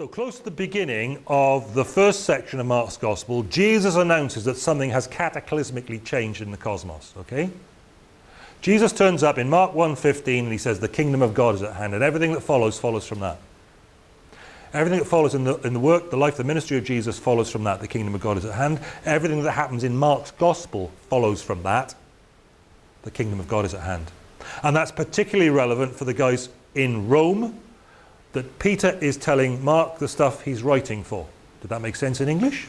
So close to the beginning of the first section of Mark's Gospel, Jesus announces that something has cataclysmically changed in the cosmos, okay? Jesus turns up in Mark 1.15 and he says the kingdom of God is at hand and everything that follows follows from that. Everything that follows in the, in the work, the life, the ministry of Jesus follows from that. The kingdom of God is at hand. Everything that happens in Mark's Gospel follows from that. The kingdom of God is at hand. And that's particularly relevant for the guys in Rome that Peter is telling Mark the stuff he's writing for. Did that make sense in English?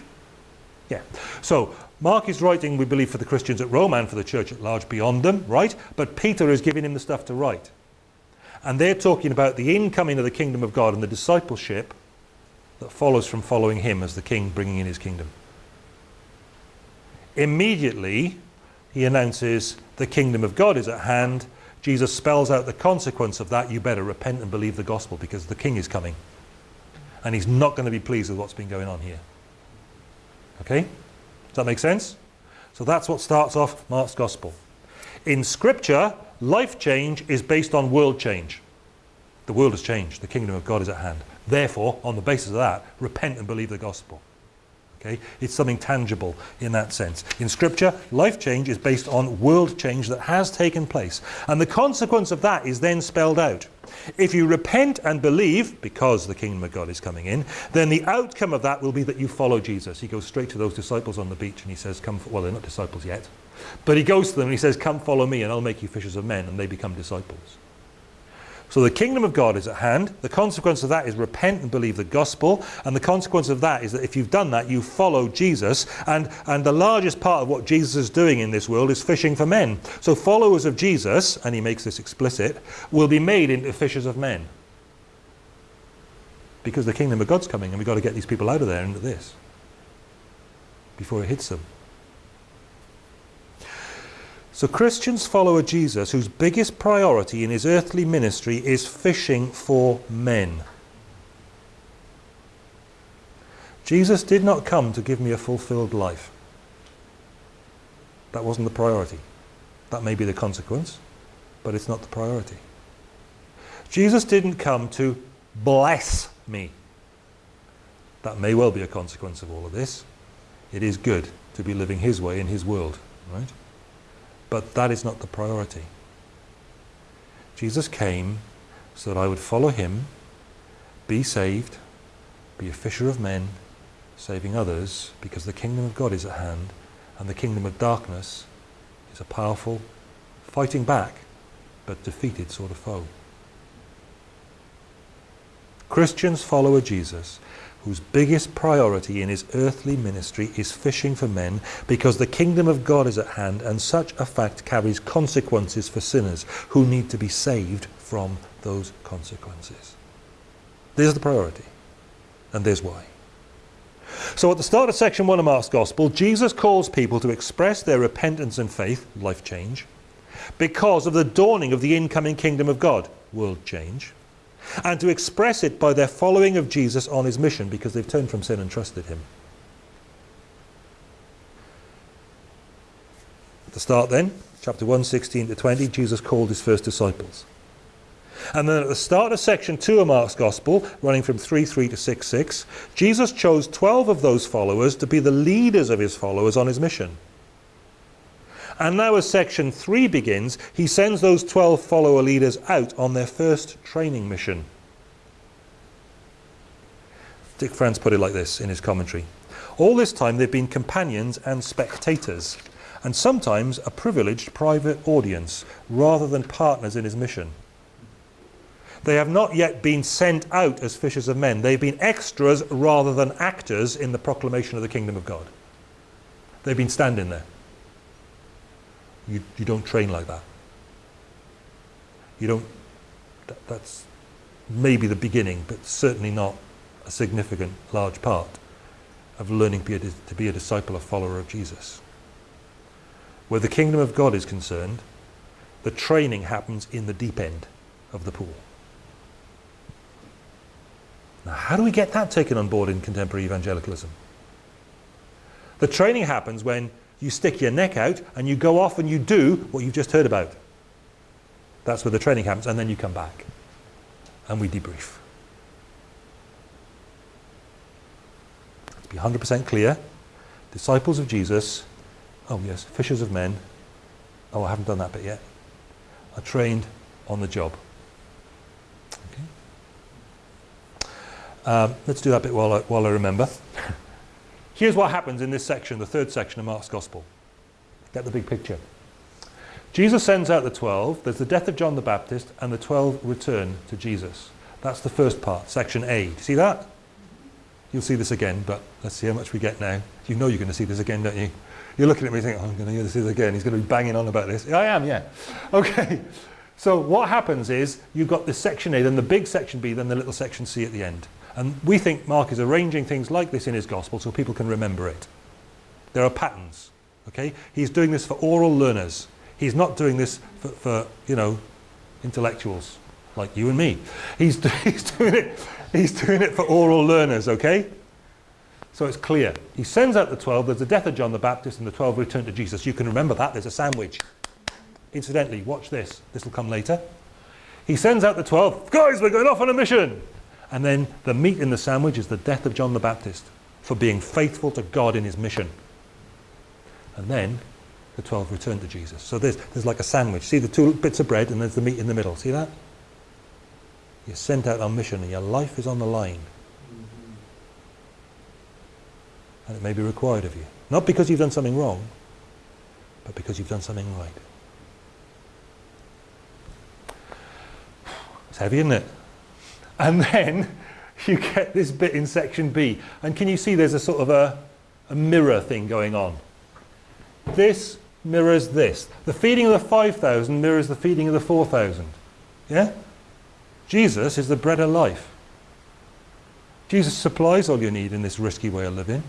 Yeah. So Mark is writing, we believe, for the Christians at Rome and for the church at large beyond them, right? But Peter is giving him the stuff to write. And they're talking about the incoming of the kingdom of God and the discipleship that follows from following him as the king bringing in his kingdom. Immediately, he announces the kingdom of God is at hand Jesus spells out the consequence of that. You better repent and believe the gospel because the king is coming. And he's not going to be pleased with what's been going on here. Okay? Does that make sense? So that's what starts off Mark's gospel. In scripture, life change is based on world change. The world has changed. The kingdom of God is at hand. Therefore, on the basis of that, repent and believe the gospel. Okay? It's something tangible in that sense. In Scripture, life change is based on world change that has taken place. And the consequence of that is then spelled out. If you repent and believe, because the kingdom of God is coming in, then the outcome of that will be that you follow Jesus. He goes straight to those disciples on the beach and he says, come, well, they're not disciples yet. But he goes to them and he says, come follow me and I'll make you fishers of men. And they become disciples. So the kingdom of God is at hand. The consequence of that is repent and believe the gospel. And the consequence of that is that if you've done that, you follow Jesus. And, and the largest part of what Jesus is doing in this world is fishing for men. So followers of Jesus, and he makes this explicit, will be made into fishers of men. Because the kingdom of God's coming and we've got to get these people out of there into this before it hits them. So Christians follow a Jesus whose biggest priority in his earthly ministry is fishing for men. Jesus did not come to give me a fulfilled life. That wasn't the priority. That may be the consequence, but it's not the priority. Jesus didn't come to bless me. That may well be a consequence of all of this. It is good to be living his way in his world, right? But that is not the priority. Jesus came so that I would follow him, be saved, be a fisher of men, saving others, because the kingdom of God is at hand, and the kingdom of darkness is a powerful, fighting back, but defeated sort of foe. Christians follow Jesus whose biggest priority in his earthly ministry is fishing for men because the kingdom of God is at hand and such a fact carries consequences for sinners who need to be saved from those consequences. There's the priority and there's why. So at the start of section 1 of Mark's Gospel, Jesus calls people to express their repentance and faith, life change, because of the dawning of the incoming kingdom of God, world change, and to express it by their following of Jesus on his mission because they've turned from sin and trusted him. The start then, chapter 1, 16 to 20, Jesus called his first disciples. And then at the start of section 2 of Mark's Gospel, running from 3, 3 to 6, 6, Jesus chose 12 of those followers to be the leaders of his followers on his mission. And now as section 3 begins, he sends those 12 follower leaders out on their first training mission. Dick France put it like this in his commentary. All this time they've been companions and spectators, and sometimes a privileged private audience, rather than partners in his mission. They have not yet been sent out as fishers of men. They've been extras rather than actors in the proclamation of the kingdom of God. They've been standing there. You, you don't train like that. You don't, that, that's maybe the beginning, but certainly not a significant large part of learning to be a disciple, a follower of Jesus. Where the kingdom of God is concerned, the training happens in the deep end of the pool. Now, how do we get that taken on board in contemporary evangelicalism? The training happens when you stick your neck out and you go off and you do what you've just heard about. That's where the training happens and then you come back and we debrief. be 100% clear. Disciples of Jesus, oh yes, fishers of men, oh I haven't done that bit yet, are trained on the job. Okay. Um, let's do that bit while I, while I remember. Here's what happens in this section, the third section of Mark's Gospel. Get the big picture. Jesus sends out the 12, there's the death of John the Baptist, and the 12 return to Jesus. That's the first part, section A. Do you see that? You'll see this again, but let's see how much we get now. You know you're going to see this again, don't you? You're looking at me thinking, oh, I'm going to hear this again. He's going to be banging on about this. I am, yeah. Okay. So what happens is you've got this section A, then the big section B, then the little section C at the end. And we think Mark is arranging things like this in his gospel so people can remember it. There are patterns. Okay? He's doing this for oral learners. He's not doing this for, for you know, intellectuals like you and me. He's, he's, doing it, he's doing it for oral learners, okay? So it's clear. He sends out the 12. There's the death of John the Baptist and the 12 return to Jesus. You can remember that. There's a sandwich. Incidentally, watch this. This will come later. He sends out the 12. Guys, we're going off on a mission. And then the meat in the sandwich is the death of John the Baptist for being faithful to God in his mission. And then the 12 return to Jesus. So there's, there's like a sandwich. See the two bits of bread and there's the meat in the middle. See that? You're sent out on mission and your life is on the line. And it may be required of you. Not because you've done something wrong, but because you've done something right. It's heavy, isn't it? And then you get this bit in section B. And can you see there's a sort of a, a mirror thing going on? This mirrors this. The feeding of the 5,000 mirrors the feeding of the 4,000. Yeah? Jesus is the bread of life. Jesus supplies all you need in this risky way of living.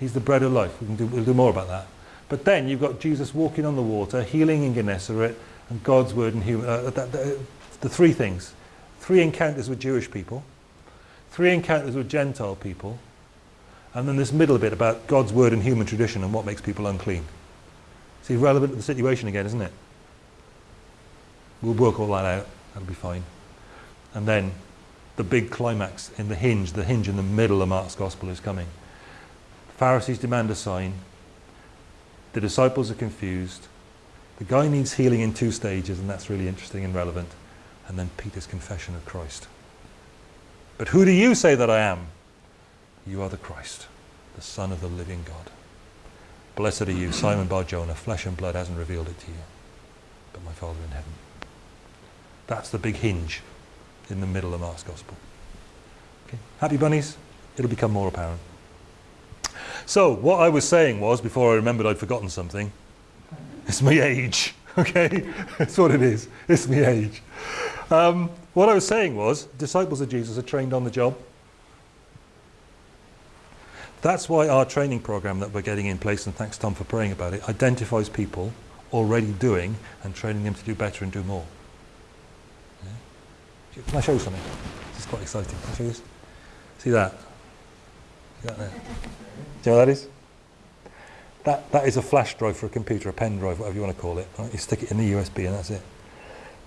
He's the bread of life. We can do, we'll do more about that. But then you've got Jesus walking on the water, healing in Gennesaret, and God's word and human, uh, that, that, the three things. Three encounters with Jewish people, three encounters with Gentile people, and then this middle bit about God's word and human tradition and what makes people unclean. See, relevant to the situation again, isn't it? We'll work all that out. That'll be fine. And then the big climax in the hinge, the hinge in the middle of Mark's gospel is coming. The Pharisees demand a sign. The disciples are confused. The guy needs healing in two stages, and that's really interesting and relevant. And then Peter's confession of Christ. But who do you say that I am? You are the Christ, the Son of the living God. Blessed are you, Simon Bar-Jonah, flesh and blood hasn't revealed it to you, but my Father in heaven. That's the big hinge in the middle of Mark's Gospel. Okay. Happy bunnies? It'll become more apparent. So, what I was saying was, before I remembered I'd forgotten something, it's my age, okay? That's what it is. It's my age. Um, what I was saying was, disciples of Jesus are trained on the job. That's why our training program that we're getting in place, and thanks Tom for praying about it, identifies people already doing and training them to do better and do more. Yeah? Can I show you something? This is quite exciting. Can I show you this? See that? See that there? Do you know what that is? That, that is a flash drive for a computer, a pen drive, whatever you want to call it. Right? You stick it in the USB and that's it.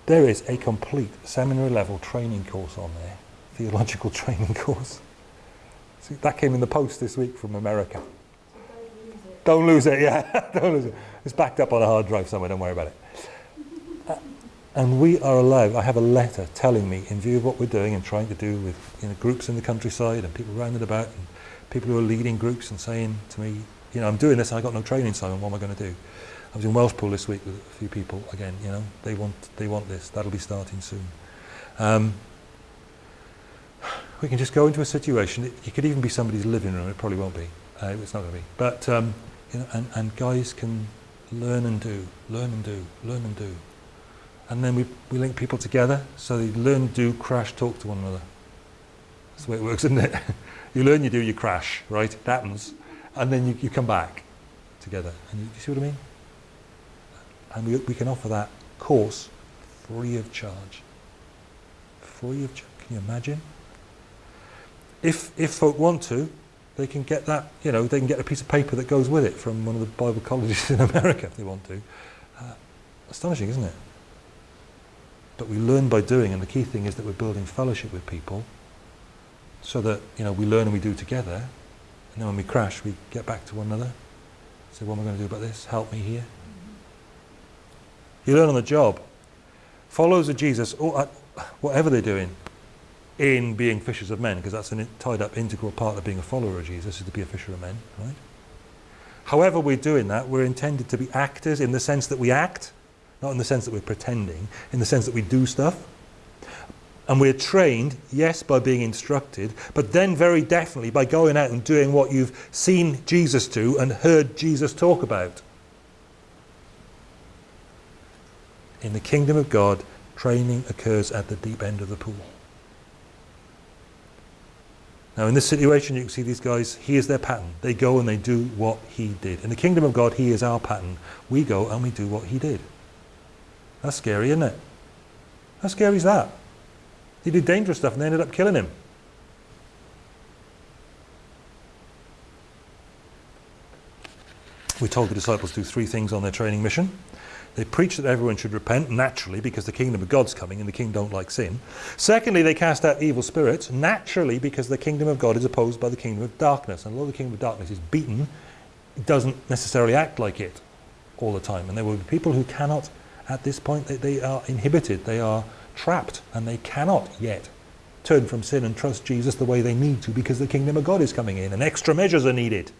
There is a complete seminary level training course on there, theological training course. See, that came in the post this week from America. Don't lose it, yeah. don't lose it. It's backed up on a hard drive somewhere, don't worry about it. Uh, and we are allowed, I have a letter telling me, in view of what we're doing and trying to do with you know, groups in the countryside and people round and about, and people who are leading groups and saying to me, you know, I'm doing this, I've got no training, Simon, what am I going to do? I was in Welshpool this week with a few people, again, you know, they want, they want this, that'll be starting soon. Um, we can just go into a situation, it, it could even be somebody's living room, it probably won't be, uh, it's not going to be, but um, you know, and, and guys can learn and do, learn and do, learn and do. And then we, we link people together, so they learn, do, crash, talk to one another. That's the way it works, isn't it? you learn, you do, you crash, right? It happens. And then you, you come back together. And you, you see what I mean? And we, we can offer that course free of charge. Free of charge. Can you imagine? if, if folk want to, they can get that, you know, they can get a piece of paper that goes with it from one of the Bible colleges in America if they want to. Uh, astonishing, isn't it? But we learn by doing, and the key thing is that we're building fellowship with people so that you know we learn and we do together, and then when we crash, we get back to one another. Say, what am I going to do about this? Help me here. You learn on the job. Followers of Jesus, or uh, whatever they're doing, in being fishers of men, because that's a tied up integral part of being a follower of Jesus, is to be a fisher of men, right? However we're doing that, we're intended to be actors in the sense that we act, not in the sense that we're pretending, in the sense that we do stuff. And we're trained, yes, by being instructed, but then very definitely by going out and doing what you've seen Jesus do and heard Jesus talk about. In the kingdom of God, training occurs at the deep end of the pool. Now in this situation you can see these guys, he is their pattern. They go and they do what he did. In the kingdom of God, he is our pattern. We go and we do what he did. That's scary, isn't it? How scary is that? He did dangerous stuff and they ended up killing him. We told the disciples to do three things on their training mission. They preach that everyone should repent, naturally, because the kingdom of God's coming and the king don't like sin. Secondly, they cast out evil spirits, naturally, because the kingdom of God is opposed by the kingdom of darkness. And although the kingdom of darkness is beaten, it doesn't necessarily act like it all the time. And there will be people who cannot, at this point, they, they are inhibited, they are trapped, and they cannot yet turn from sin and trust Jesus the way they need to because the kingdom of God is coming in and extra measures are needed.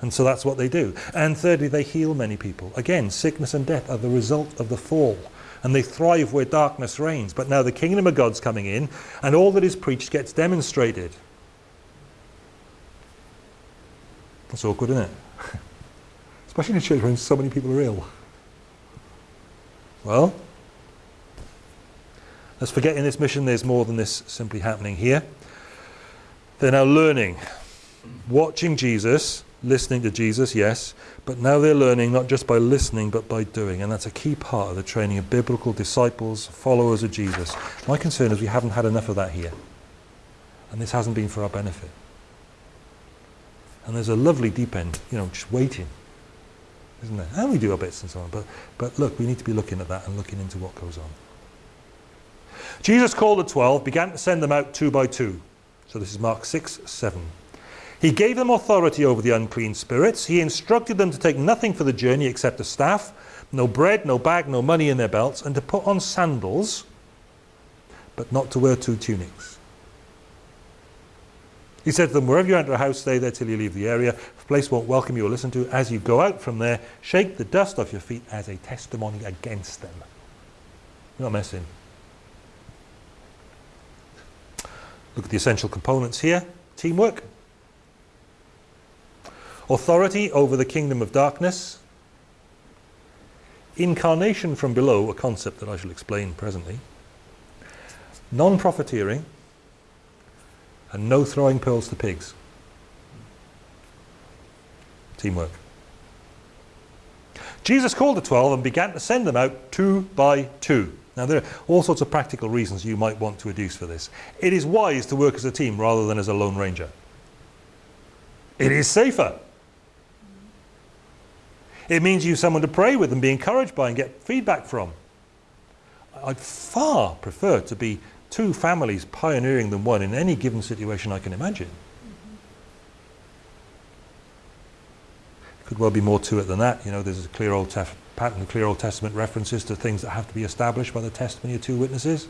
And so that's what they do. And thirdly, they heal many people. Again, sickness and death are the result of the fall. And they thrive where darkness reigns. But now the kingdom of God's coming in, and all that is preached gets demonstrated. That's awkward, isn't it? Especially in a church when so many people are ill. Well, let's forget in this mission there's more than this simply happening here. They're now learning, watching Jesus, listening to Jesus, yes, but now they're learning not just by listening but by doing, and that's a key part of the training of biblical disciples, followers of Jesus. My concern is we haven't had enough of that here, and this hasn't been for our benefit. And there's a lovely deep end, you know, just waiting, isn't there? And we do our bits and so on, but, but look, we need to be looking at that and looking into what goes on. Jesus called the twelve, began to send them out two by two. So this is Mark 6, 7. He gave them authority over the unclean spirits. He instructed them to take nothing for the journey except a staff, no bread, no bag, no money in their belts, and to put on sandals, but not to wear two tunics. He said to them, wherever you enter a house, stay there till you leave the area. A place won't welcome you or listen to, you. as you go out from there, shake the dust off your feet as a testimony against them. You're not messing. Look at the essential components here. Teamwork authority over the kingdom of darkness, incarnation from below, a concept that I shall explain presently, non-profiteering, and no throwing pearls to pigs. Teamwork. Jesus called the twelve and began to send them out two by two. Now there are all sorts of practical reasons you might want to adduce for this. It is wise to work as a team rather than as a lone ranger. It is safer. It means you have someone to pray with and be encouraged by and get feedback from. I'd far prefer to be two families pioneering than one in any given situation I can imagine. Could well be more to it than that. You know, there's a clear old pattern, clear Old Testament references to things that have to be established by the testimony of two witnesses.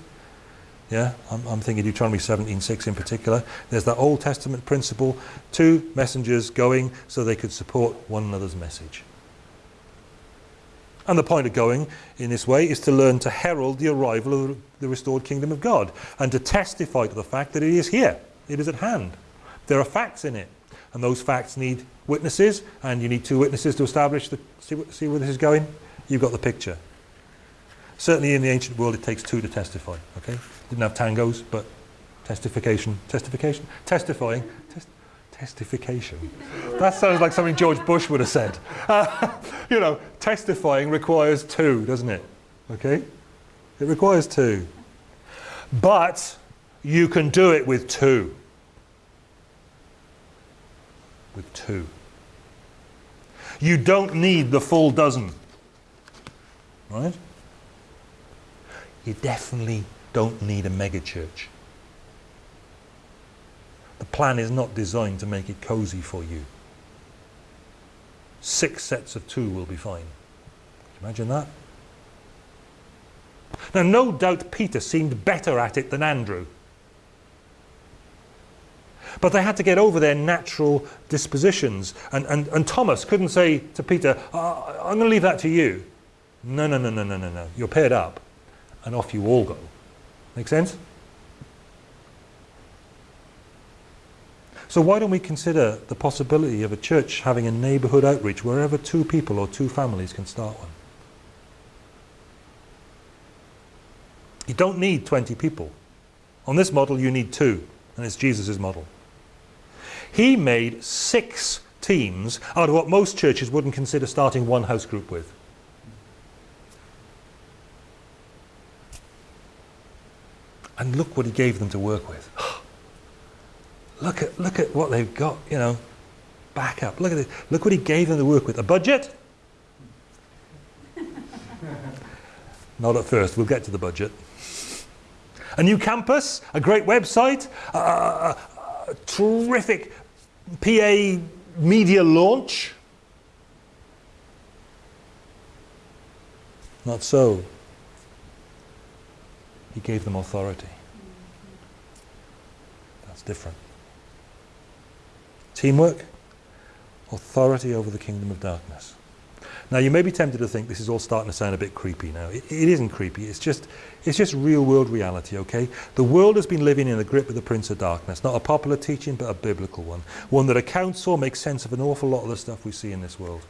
Yeah, I'm, I'm thinking Deuteronomy 17.6 in particular. There's that Old Testament principle, two messengers going so they could support one another's message. And the point of going in this way is to learn to herald the arrival of the restored kingdom of God and to testify to the fact that it is here, it is at hand. There are facts in it, and those facts need witnesses, and you need two witnesses to establish the, see, see where this is going? You've got the picture. Certainly in the ancient world it takes two to testify, okay? Didn't have tangos, but testification, testification, testifying, Testification. That sounds like something George Bush would have said. Uh, you know, testifying requires two, doesn't it? Okay? It requires two. But you can do it with two. With two. You don't need the full dozen. Right? You definitely don't need a megachurch. The plan is not designed to make it cozy for you. Six sets of two will be fine. Imagine that. Now, no doubt Peter seemed better at it than Andrew. But they had to get over their natural dispositions. And, and, and Thomas couldn't say to Peter, uh, I'm going to leave that to you. No, no, no, no, no, no, no. You're paired up. And off you all go. Make sense? So why don't we consider the possibility of a church having a neighbourhood outreach wherever two people or two families can start one? You don't need 20 people. On this model you need two, and it's Jesus' model. He made six teams out of what most churches wouldn't consider starting one house group with. And look what he gave them to work with. Look at look at what they've got, you know. Back up. Look at it. Look what he gave them to work with. A budget? Not at first. We'll get to the budget. A new campus, a great website, a, a, a terrific PA media launch. Not so. He gave them authority. That's different. Teamwork, authority over the kingdom of darkness. Now you may be tempted to think this is all starting to sound a bit creepy now. It, it isn't creepy, it's just, it's just real world reality, okay? The world has been living in the grip of the Prince of Darkness, not a popular teaching but a biblical one. One that accounts for, makes sense of an awful lot of the stuff we see in this world,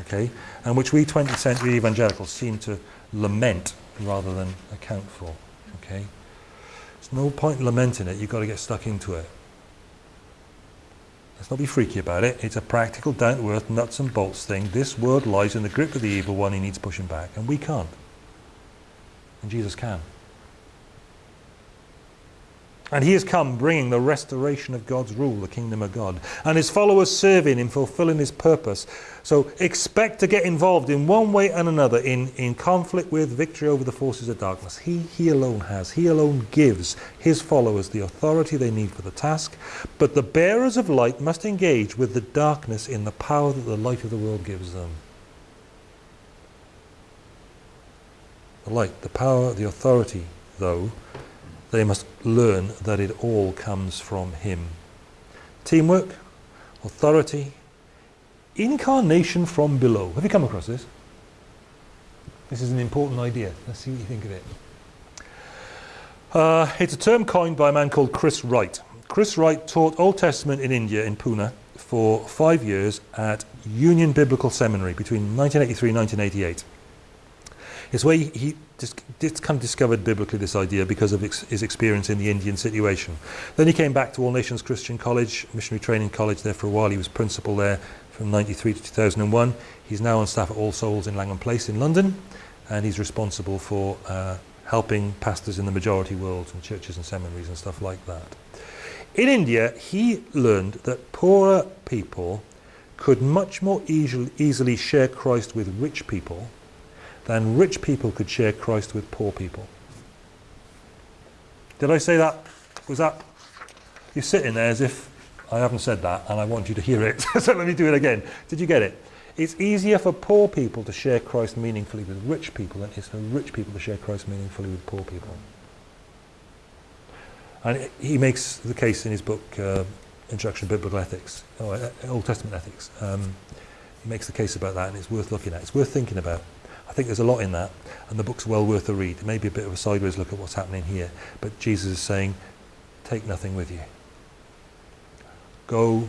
okay? And which we 20th century evangelicals seem to lament rather than account for, okay? There's no point lamenting it, you've got to get stuck into it. Not be freaky about it. It's a practical, down-to-earth, nuts and bolts thing. This world lies in the grip of the evil one. He needs pushing back. And we can't. And Jesus can. And he has come bringing the restoration of God's rule, the kingdom of God. And his followers serving him, fulfilling his purpose. So expect to get involved in one way and another in, in conflict with victory over the forces of darkness. He, he alone has. He alone gives his followers the authority they need for the task. But the bearers of light must engage with the darkness in the power that the light of the world gives them. The light, the power, the authority, though, they must learn that it all comes from him. Teamwork, authority, incarnation from below. Have you come across this? This is an important idea. Let's see what you think of it. Uh, it's a term coined by a man called Chris Wright. Chris Wright taught Old Testament in India, in Pune, for five years at Union Biblical Seminary between 1983 and 1988. It's where he, just, just kind of discovered biblically this idea because of ex his experience in the Indian situation. Then he came back to All Nations Christian College, Missionary Training College there for a while. He was principal there from 93 to 2001. He's now on staff at All Souls in Langham Place in London and he's responsible for uh, helping pastors in the majority world and churches and seminaries and stuff like that. In India, he learned that poorer people could much more easily, easily share Christ with rich people than rich people could share Christ with poor people. Did I say that? Was that? You're sitting there as if I haven't said that and I want you to hear it. so let me do it again. Did you get it? It's easier for poor people to share Christ meaningfully with rich people than it is for rich people to share Christ meaningfully with poor people. And he makes the case in his book, uh, Introduction to Biblical Ethics, or uh, Old Testament Ethics. Um, he makes the case about that and it's worth looking at. It's worth thinking about. I think there's a lot in that, and the book's well worth a read. Maybe a bit of a sideways look at what's happening here, but Jesus is saying, take nothing with you. Go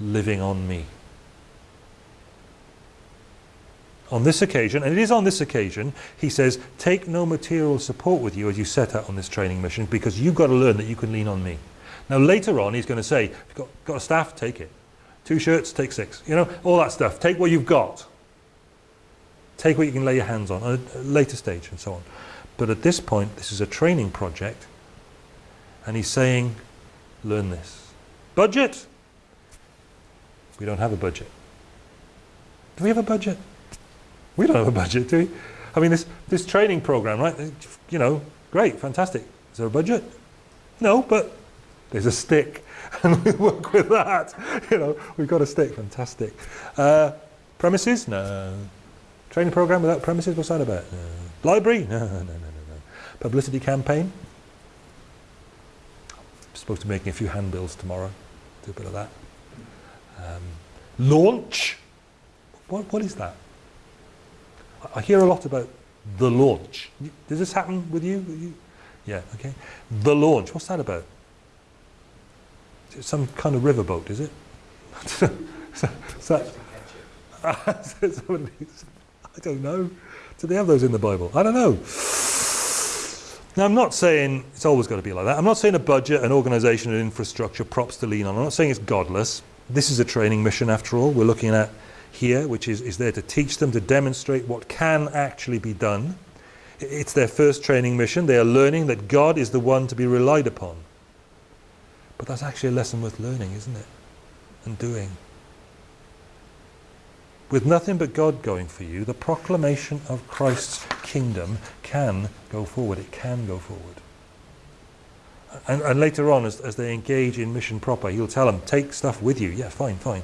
living on me. On this occasion, and it is on this occasion, he says, take no material support with you as you set out on this training mission because you've got to learn that you can lean on me. Now later on, he's going to say, you've got, got a staff, take it. Two shirts, take six. You know, all that stuff. Take what you've got. Take what you can lay your hands on at a later stage and so on. But at this point, this is a training project. And he's saying, learn this. Budget? We don't have a budget. Do we have a budget? We don't have a budget, do we? I mean, this, this training program, right? You know, great, fantastic. Is there a budget? No, but There's a stick, and we work with that. You know, we've got a stick. Fantastic. Uh, premises? No. Training program without premises? What's that about? No. Library? No, no, no, no, no. Publicity campaign? I'm supposed to be making a few handbills tomorrow. Do a bit of that. Um, launch? What, what is that? I, I hear a lot about the launch. Does this happen with you? you? Yeah, okay. The launch, what's that about? Is it some kind of riverboat, is it? so, so, I don't know. Do they have those in the Bible? I don't know. Now, I'm not saying it's always got to be like that. I'm not saying a budget, an organisation, an infrastructure, props to lean on. I'm not saying it's godless. This is a training mission, after all. We're looking at here, which is, is there to teach them, to demonstrate what can actually be done. It's their first training mission. They are learning that God is the one to be relied upon. But that's actually a lesson worth learning, isn't it? And doing. With nothing but God going for you, the proclamation of Christ's kingdom can go forward. It can go forward. And, and later on, as, as they engage in mission proper, he'll tell them, take stuff with you. Yeah, fine, fine.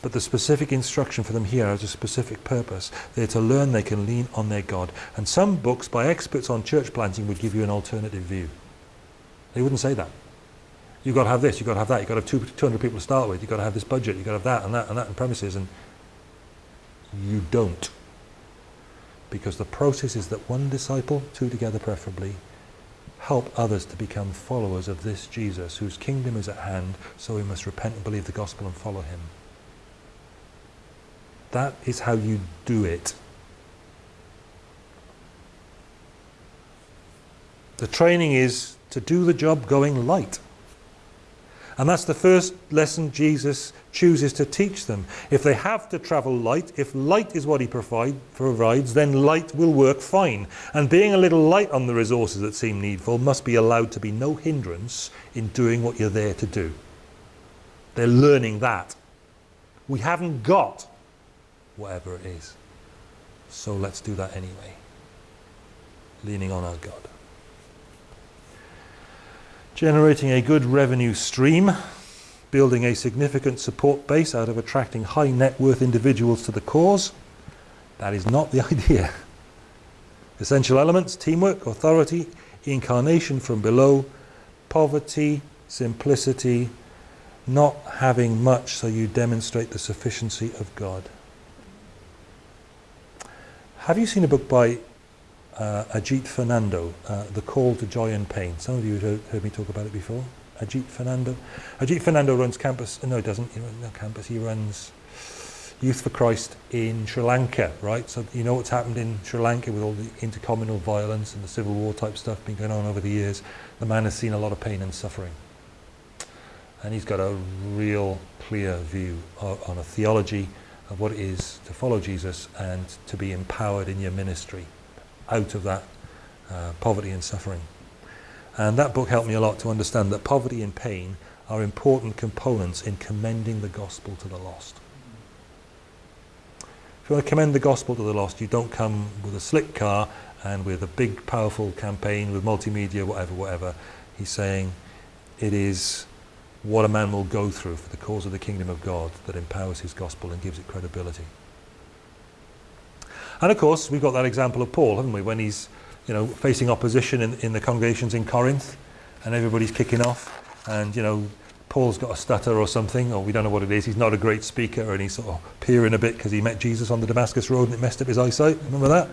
But the specific instruction for them here has a specific purpose. They're to learn they can lean on their God. And some books by experts on church planting would give you an alternative view. They wouldn't say that. You've got to have this, you've got to have that, you've got to have two, 200 people to start with, you've got to have this budget, you've got to have that and that and that and premises. And you don't. Because the process is that one disciple, two together preferably, help others to become followers of this Jesus, whose kingdom is at hand, so we must repent and believe the gospel and follow him. That is how you do it. The training is to do the job going light. And that's the first lesson Jesus chooses to teach them. If they have to travel light, if light is what he provide, provides, then light will work fine. And being a little light on the resources that seem needful must be allowed to be no hindrance in doing what you're there to do. They're learning that. We haven't got whatever it is. So let's do that anyway. Leaning on our God. Generating a good revenue stream, building a significant support base out of attracting high net worth individuals to the cause. That is not the idea. Essential elements, teamwork, authority, incarnation from below, poverty, simplicity, not having much so you demonstrate the sufficiency of God. Have you seen a book by uh, Ajit Fernando, uh, The Call to Joy and Pain? Some of you have heard me talk about it before. Ajit Fernando. Ajit Fernando runs campus, no, he doesn't, he runs no campus, he runs Youth for Christ in Sri Lanka, right? So you know what's happened in Sri Lanka with all the intercommunal violence and the civil war type stuff been going on over the years. The man has seen a lot of pain and suffering. And he's got a real clear view on a theology of what it is to follow Jesus and to be empowered in your ministry out of that uh, poverty and suffering. And that book helped me a lot to understand that poverty and pain are important components in commending the gospel to the lost. If you want to commend the gospel to the lost, you don't come with a slick car and with a big powerful campaign with multimedia, whatever, whatever. He's saying it is what a man will go through for the cause of the kingdom of God that empowers his gospel and gives it credibility. And of course, we've got that example of Paul, haven't we, when he's you know, facing opposition in, in the congregations in Corinth and everybody's kicking off and, you know, Paul's got a stutter or something, or we don't know what it is. He's not a great speaker and he's sort of peering a bit because he met Jesus on the Damascus Road and it messed up his eyesight. Remember that?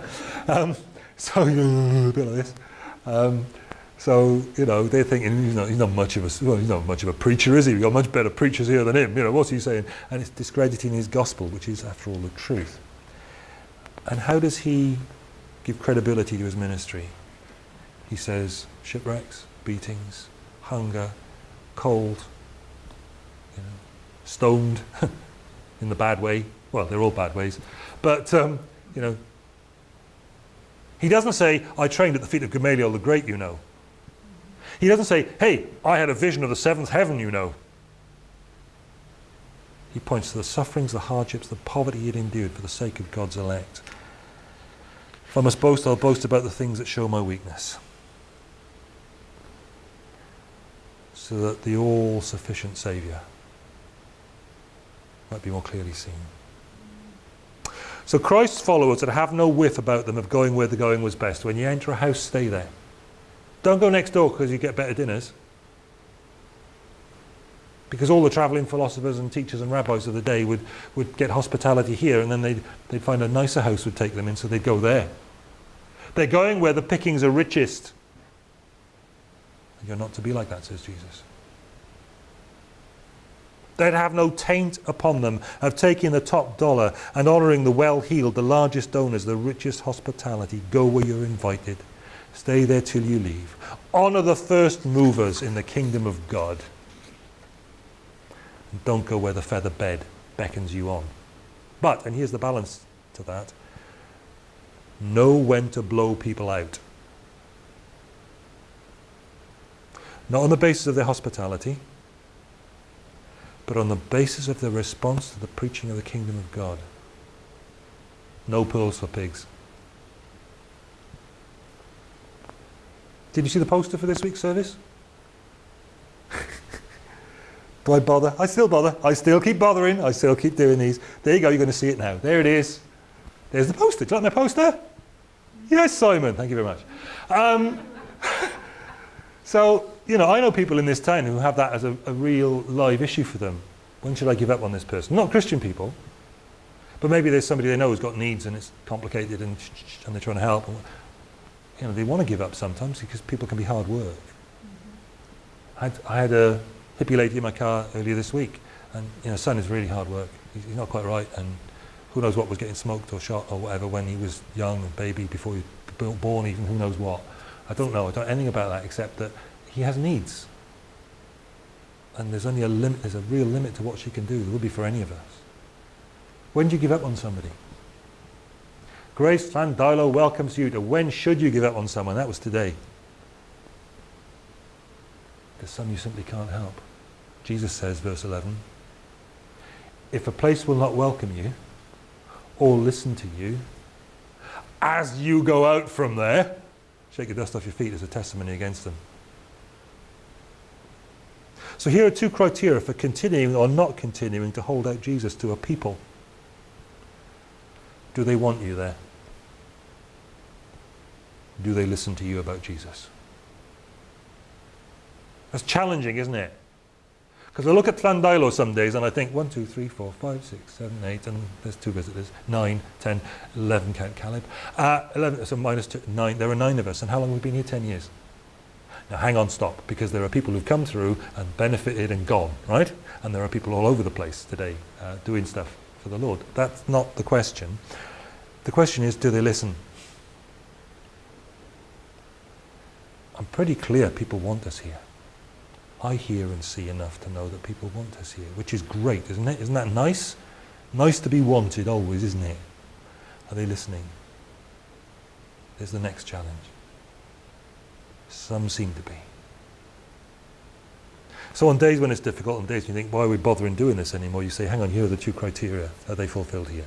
Um, so, a bit like this. Um, so, you know, they're thinking, you know, he's not much of a, well, he's not much of a preacher, is he? We've got much better preachers here than him. You know, what's he saying? And it's discrediting his gospel, which is, after all, the truth. And how does he give credibility to his ministry? He says, shipwrecks, beatings, hunger, cold, you know, stoned, in the bad way. Well, they're all bad ways. But, um, you know, he doesn't say, I trained at the feet of Gamaliel the Great, you know. He doesn't say, hey, I had a vision of the seventh heaven, you know. He points to the sufferings, the hardships, the poverty he had endured for the sake of God's elect. If I must boast, I'll boast about the things that show my weakness. so that the all-sufficient Saviour might be more clearly seen. So Christ's followers that have no whiff about them of going where the going was best. When you enter a house, stay there. Don't go next door because you get better dinners. Because all the travelling philosophers and teachers and rabbis of the day would, would get hospitality here and then they'd, they'd find a nicer house would take them in so they'd go there. They're going where the pickings are richest. You're not to be like that, says Jesus. They'd have no taint upon them of taking the top dollar and honouring the well-heeled, the largest donors, the richest hospitality. Go where you're invited. Stay there till you leave. Honour the first movers in the kingdom of God. Don't go where the feather bed beckons you on. But, and here's the balance to that, know when to blow people out. Not on the basis of their hospitality, but on the basis of their response to the preaching of the kingdom of God. No pearls for pigs. Did you see the poster for this week's service? Do I bother? I still bother. I still keep bothering. I still keep doing these. There you go. You're going to see it now. There it is. There's the poster. Do you like my poster? Yes, Simon. Thank you very much. Um, so, you know, I know people in this town who have that as a, a real live issue for them. When should I give up on this person? Not Christian people. But maybe there's somebody they know who's got needs and it's complicated and, and they're trying to help you know, they want to give up sometimes because people can be hard work. I, had, I had a hippie lady in my car earlier this week and you know, son is really hard work. He's, he's not quite right and who knows what was getting smoked or shot or whatever when he was young, a baby, before he was born even, who knows what. I don't know, I don't know anything about that except that he has needs. And there's only a limit, there's a real limit to what she can do. There will be for any of us. When do you give up on somebody? Grace Llandeilo welcomes you to when should you give up on someone? That was today. There's some you simply can't help. Jesus says, verse 11, if a place will not welcome you or listen to you, as you go out from there, shake the dust off your feet as a testimony against them. So here are two criteria for continuing or not continuing to hold out Jesus to a people. Do they want you there? do they listen to you about Jesus? That's challenging, isn't it? Because I look at Llandeilo some days and I think one, two, three, four, five, six, seven, eight, and there's two visitors, nine, ten, eleven, count Caleb. Uh, 11, so minus two, nine, there are nine of us, and how long have we been here? Ten years. Now hang on, stop, because there are people who've come through and benefited and gone, right? And there are people all over the place today uh, doing stuff for the Lord. That's not the question. The question is, do they listen? I'm pretty clear people want us here. I hear and see enough to know that people want us here, which is great, isn't it? Isn't that nice? Nice to be wanted always, isn't it? Are they listening? There's the next challenge. Some seem to be. So on days when it's difficult, on days when you think, why are we bothering doing this anymore? You say, hang on, here are the two criteria. Are they fulfilled here?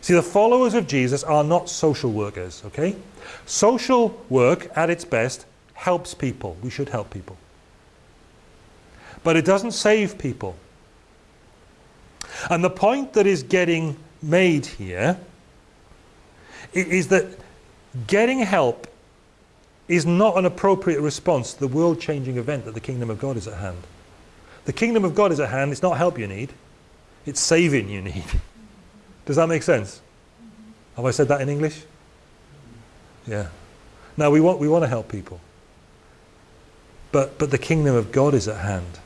See, the followers of Jesus are not social workers, okay? Social work, at its best, helps people. We should help people. But it doesn't save people. And the point that is getting made here is that getting help is not an appropriate response to the world-changing event that the kingdom of God is at hand. The kingdom of God is at hand. It's not help you need. It's saving you need. Does that make sense? Have I said that in English? Yeah. Now we want, we want to help people. But, but the kingdom of God is at hand.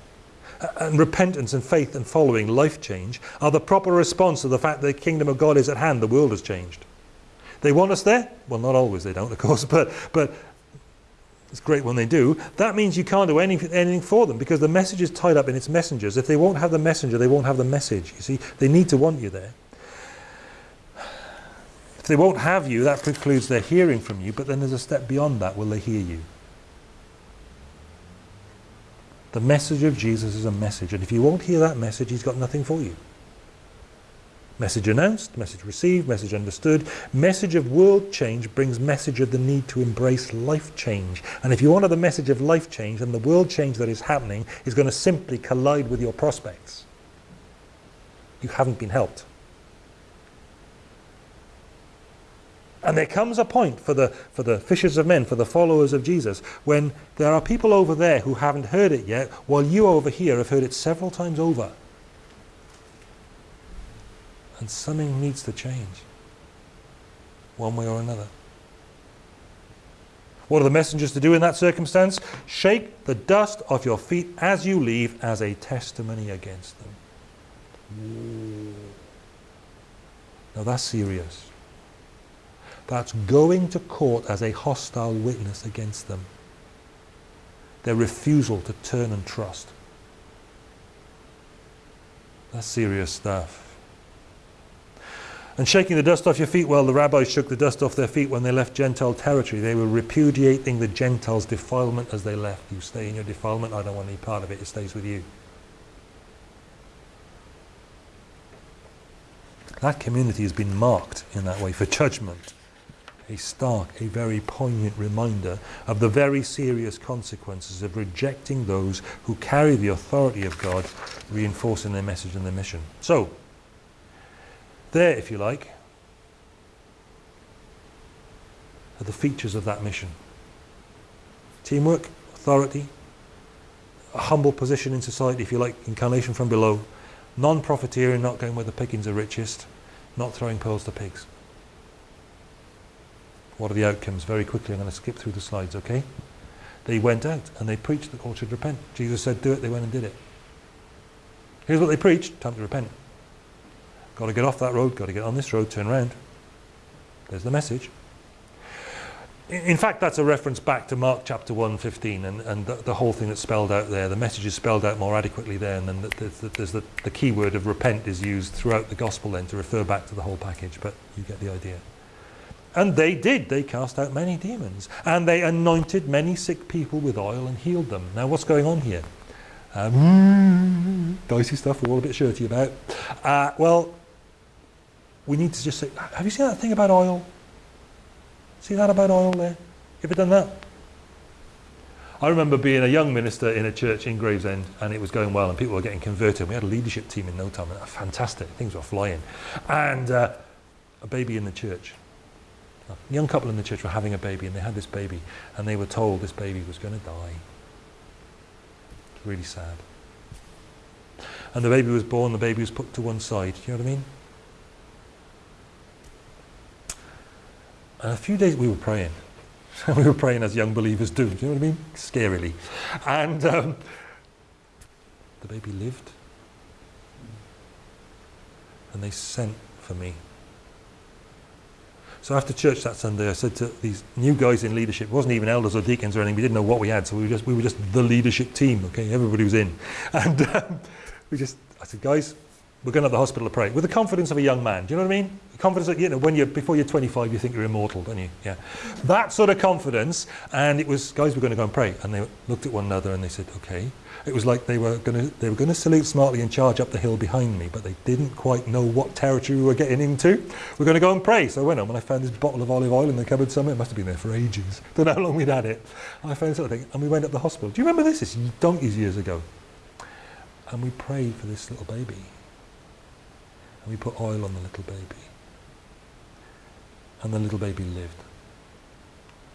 And repentance and faith and following life change are the proper response to the fact that the kingdom of God is at hand. The world has changed. They want us there? Well, not always they don't, of course, but, but it's great when they do. That means you can't do anything, anything for them because the message is tied up in its messengers. If they won't have the messenger, they won't have the message. You see, they need to want you there If they won't have you, that precludes their hearing from you, but then there's a step beyond that. Will they hear you? The message of Jesus is a message, and if you won't hear that message, he's got nothing for you. Message announced, message received, message understood. Message of world change brings message of the need to embrace life change. And if you honor the message of life change, then the world change that is happening is going to simply collide with your prospects. You haven't been helped. And there comes a point for the, for the fishers of men, for the followers of Jesus, when there are people over there who haven't heard it yet, while you over here have heard it several times over. And something needs to change, one way or another. What are the messengers to do in that circumstance? Shake the dust off your feet as you leave as a testimony against them. Now that's serious. That's going to court as a hostile witness against them. Their refusal to turn and trust. That's serious stuff. And shaking the dust off your feet, well, the rabbis shook the dust off their feet when they left Gentile territory. They were repudiating the Gentiles' defilement as they left. You stay in your defilement, I don't want any part of it, it stays with you. That community has been marked in that way for judgment. A stark, a very poignant reminder of the very serious consequences of rejecting those who carry the authority of God, reinforcing their message and their mission. So, there, if you like, are the features of that mission. Teamwork, authority, a humble position in society, if you like, incarnation from below, non-profiteering, not going where the pickings are richest, not throwing pearls to pigs. What are the outcomes? Very quickly, I'm going to skip through the slides, okay? They went out and they preached that all should repent. Jesus said, do it, they went and did it. Here's what they preached, time to repent. Got to get off that road, got to get on this road, turn around. There's the message. In fact, that's a reference back to Mark chapter 1, 15, and, and the, the, whole thing that's spelled out there. The message is spelled out more adequately there, and then there's, the, there's the, the key word of repent is used throughout the gospel then to refer back to the whole package, but you get the idea. And they did. They cast out many demons. And they anointed many sick people with oil and healed them. Now, what's going on here? Um, dicey stuff we're all a bit shirty about. Uh, well, we need to just say, have you seen that thing about oil? See that about oil there? You ever done that? I remember being a young minister in a church in Gravesend and it was going well and people were getting converted. We had a leadership team in no time and fantastic. Things were flying. And uh, a baby in the church. A young couple in the church were having a baby and they had this baby and they were told this baby was going to die. It's Really sad. And the baby was born, the baby was put to one side. Do you know what I mean? And a few days we were praying. we were praying as young believers do. Do you know what I mean? Scarily. And um, the baby lived. And they sent for me. So after church that Sunday, I said to these new guys in leadership, it wasn't even elders or deacons or anything, we didn't know what we had, so we were just, we were just the leadership team, okay, everybody was in. And um, we just, I said, guys, we're going to the hospital to pray, with the confidence of a young man, do you know what I mean? The confidence that, you know, when you're, before you're 25, you think you're immortal, don't you? Yeah. That sort of confidence, and it was, guys, we're going to go and pray. And they looked at one another and they said, okay. It was like they were going to, they were going to salute smartly and charge up the hill behind me, but they didn't quite know what territory we were getting into. We're going to go and pray. So I went home and I found this bottle of olive oil in the cupboard somewhere. It must have been there for ages. Don't know how long we'd had it. I found something and we went up the hospital. Do you remember this? Is donkeys years ago. And we prayed for this little baby and we put oil on the little baby. And the little baby lived.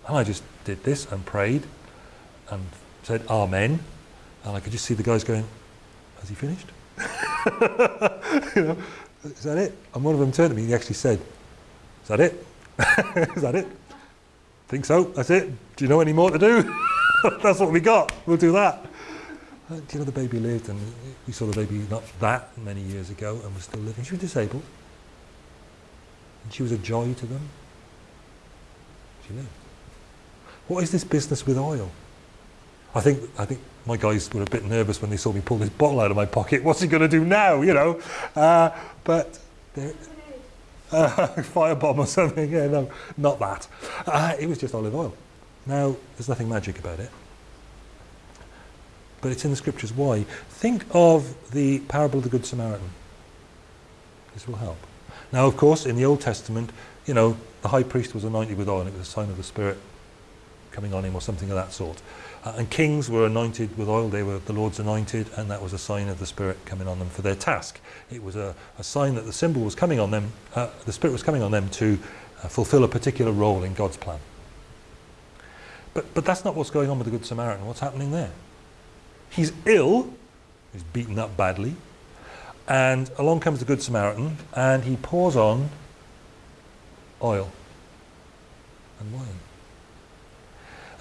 And I just did this and prayed and said Amen. And I could just see the guys going, has he finished? you know, is that it? And one of them turned to me and he actually said, is that it? is that it? Think so, that's it. Do you know any more to do? that's what we got, we'll do that. Uh, do you know the baby lived and we saw the baby not that many years ago and was still living. She was disabled. And she was a joy to them. She lived. What is this business with oil? I think, I think my guys were a bit nervous when they saw me pull this bottle out of my pocket. What's he going to do now, you know? Uh, but uh, firebomb or something. Yeah, no, not that. Uh, it was just olive oil. Now, there's nothing magic about it but it's in the scriptures. Why? Think of the parable of the Good Samaritan. This will help. Now, of course, in the Old Testament, you know, the high priest was anointed with oil and it was a sign of the Spirit coming on him or something of that sort. Uh, and kings were anointed with oil, they were the Lord's anointed, and that was a sign of the Spirit coming on them for their task. It was a, a sign that the symbol was coming on them, uh, the Spirit was coming on them to uh, fulfill a particular role in God's plan. But, but that's not what's going on with the Good Samaritan. What's happening there? He's ill, he's beaten up badly, and along comes the Good Samaritan, and he pours on oil and wine.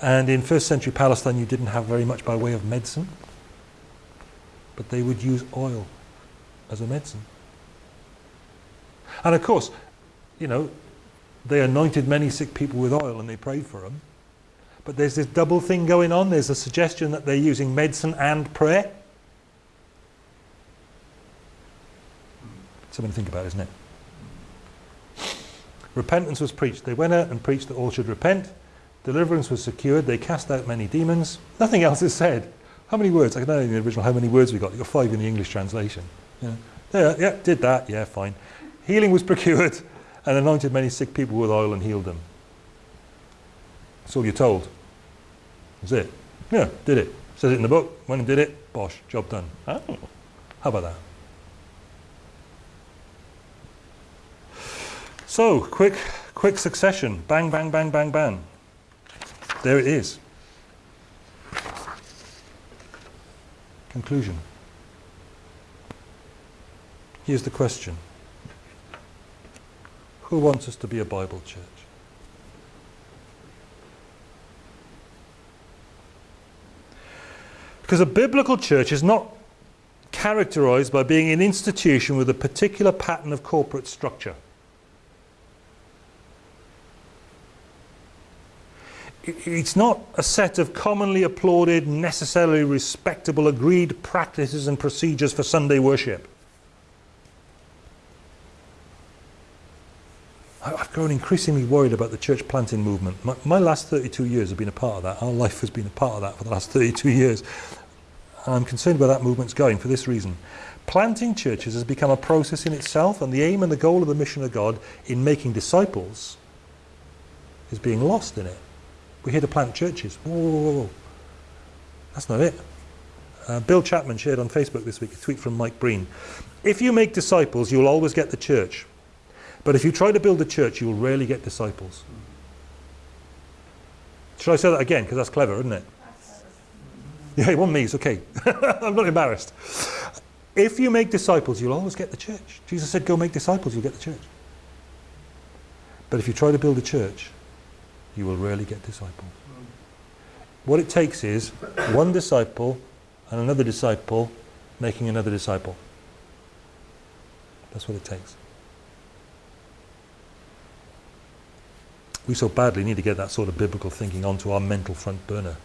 And in first century Palestine, you didn't have very much by way of medicine, but they would use oil as a medicine. And of course, you know, they anointed many sick people with oil and they prayed for them. But there's this double thing going on. There's a suggestion that they're using medicine and prayer. Something to think about, isn't it? Repentance was preached. They went out and preached that all should repent. Deliverance was secured. They cast out many demons. Nothing else is said. How many words? I don't know in the original how many words we got. You got five in the English translation. Yeah, yeah, yeah did that. Yeah, fine. Healing was procured and anointed many sick people with oil and healed them. That's all you're told. That's it. Yeah, did it. Says it in the book. Went and did it. Bosh, job done. Oh, how about that? So, quick, quick succession. Bang, bang, bang, bang, bang. There it is. Conclusion. Here's the question. Who wants us to be a Bible church? Because a biblical church is not characterized by being an institution with a particular pattern of corporate structure. It's not a set of commonly applauded, necessarily respectable, agreed practices and procedures for Sunday worship. I've grown increasingly worried about the church planting movement. My, my, last 32 years have been a part of that. Our life has been a part of that for the last 32 years. And I'm concerned where that movement's going for this reason. Planting churches has become a process in itself, and the aim and the goal of the mission of God in making disciples is being lost in it. We're here to plant churches. Whoa, whoa, whoa. That's not it. Uh, Bill Chapman shared on Facebook this week a tweet from Mike Breen. If you make disciples, you'll always get the church. But if you try to build a church, you will rarely get disciples. Should I say that again? Because that's clever, isn't it? Yeah, it wasn't me, it's okay. I'm not embarrassed. If you make disciples, you'll always get the church. Jesus said, go make disciples, you'll get the church. But if you try to build a church, you will rarely get disciples. What it takes is one disciple and another disciple making another disciple. That's what it takes. We so badly need to get that sort of biblical thinking onto our mental front burner.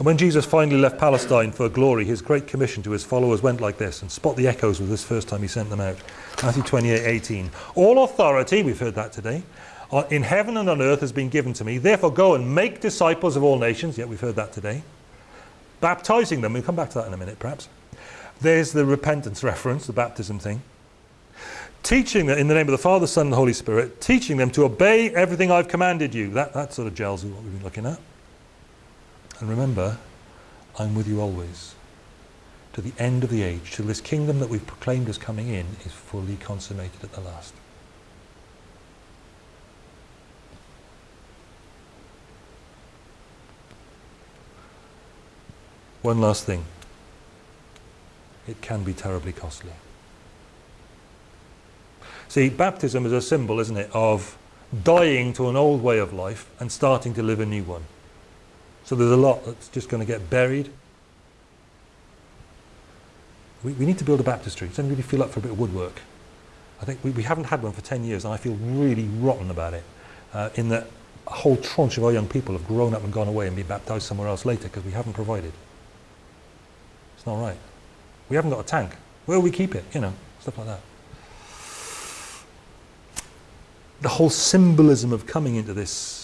And when Jesus finally left Palestine for glory, his great commission to his followers went like this, and spot the echoes with this first time he sent them out. Matthew 28, 18. All authority, we've heard that today, uh, in heaven and on earth has been given to me. Therefore go and make disciples of all nations. Yet we've heard that today. Baptizing them. We'll come back to that in a minute, perhaps. There's the repentance reference, the baptism thing teaching them in the name of the Father, Son, and Holy Spirit, teaching them to obey everything I've commanded you. That, that sort of gels with what we've been looking at. And remember, I'm with you always, to the end of the age, till this kingdom that we've proclaimed as coming in is fully consummated at the last. One last thing. It can be terribly costly. See, baptism is a symbol, isn't it, of dying to an old way of life and starting to live a new one. So there's a lot that's just going to get buried. We, we need to build a baptistry. Does anybody feel up for a bit of woodwork? I think we, we haven't had one for 10 years and I feel really rotten about it. Uh, in that a whole tranche of our young people have grown up and gone away and been baptized somewhere else later because we haven't provided. It's not right. We haven't got a tank. Where will we keep it? You know, stuff like that the whole symbolism of coming into this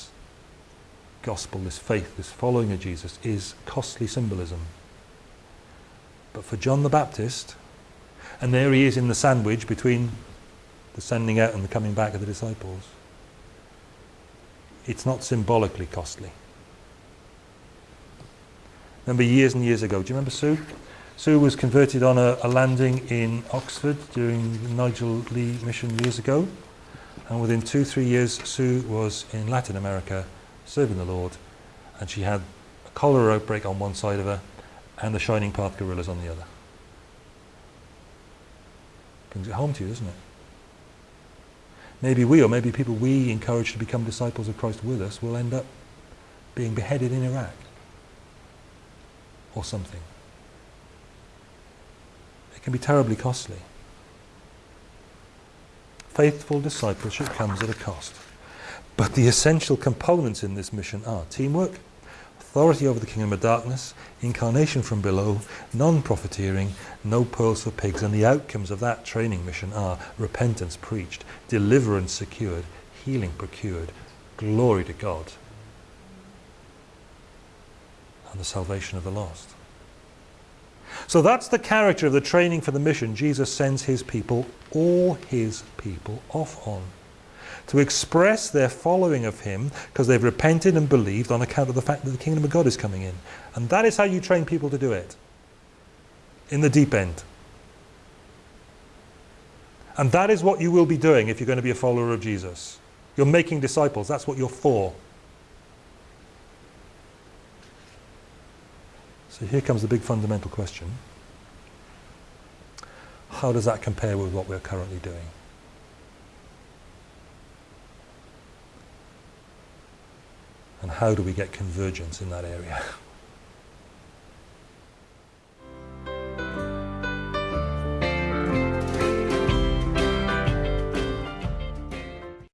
gospel, this faith, this following of Jesus is costly symbolism. But for John the Baptist, And there he is in the sandwich between the sending out and the coming back of the disciples. It's not symbolically costly. Remember years and years ago, do you remember Sue? Sue was converted on a, a landing in Oxford during the Nigel Lee mission years ago. And within two, three years, Sue was in Latin America serving the Lord. And she had a cholera outbreak on one side of her and the Shining Path guerrillas on the other. Brings it home to you, doesn't it? Maybe we, or maybe people we encourage to become disciples of Christ with us, will end up being beheaded in Iraq or something. It can be terribly costly. Faithful discipleship comes at a cost. But the essential components in this mission are teamwork, authority over the kingdom of darkness, incarnation from below, non-profiteering, no pearls for pigs, and the outcomes of that training mission are repentance preached, deliverance secured, healing procured, glory to God, and the salvation of the lost. So that's the character of the training for the mission. Jesus sends his people, all his people, off on to express their following of him because they've repented and believed on account of the fact that the kingdom of God is coming in. And that is how you train people to do it. In the deep end. And that is what you will be doing if you're going to be a follower of Jesus. You're making disciples. That's what you're for. So here comes the big fundamental question. How does that compare with what we're currently doing? And how do we get convergence in that area?